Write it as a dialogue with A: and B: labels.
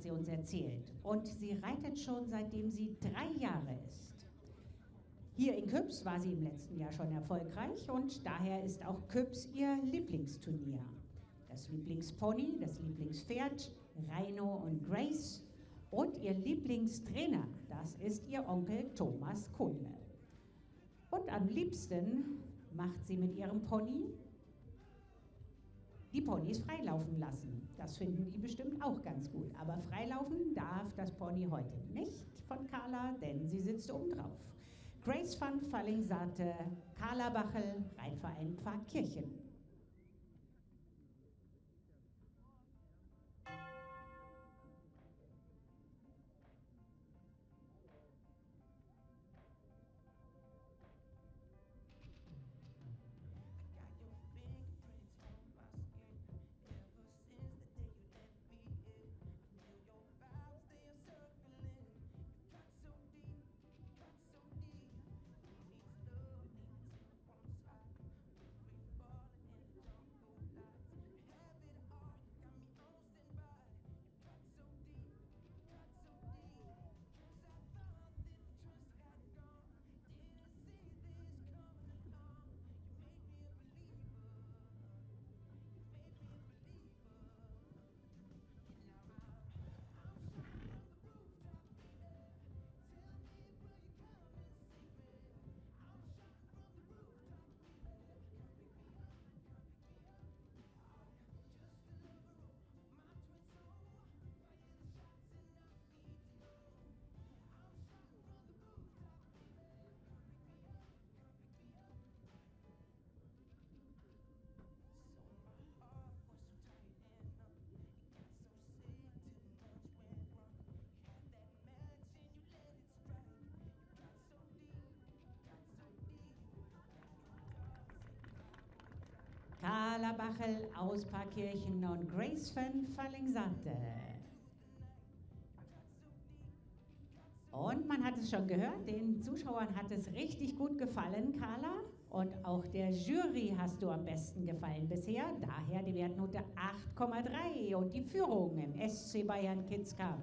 A: hat sie uns erzählt. Und sie reitet schon seitdem sie drei Jahre ist. Hier in Küps war sie im letzten Jahr schon erfolgreich und daher ist auch Küps ihr Lieblingsturnier. Das Lieblingspony, das Lieblingspferd, Rhino und Grace und ihr Lieblingstrainer, das ist ihr Onkel Thomas Kunle. Und am liebsten macht sie mit ihrem Pony die Ponys freilaufen lassen. Das finden die bestimmt auch ganz gut. Aber freilaufen darf das Pony heute nicht von Carla, denn sie sitzt oben drauf. Grace van Falling sagte, Carla Bachel, Rheinverein Pfarrkirchen. Carla Bachel aus Parkirchen und Grace van Fallingsante. Und man hat es schon gehört, den Zuschauern hat es richtig gut gefallen, Carla. Und auch der Jury hast du am besten gefallen bisher. Daher die Wertnote 8,3 und die Führung im SC Bayern Kids Cup.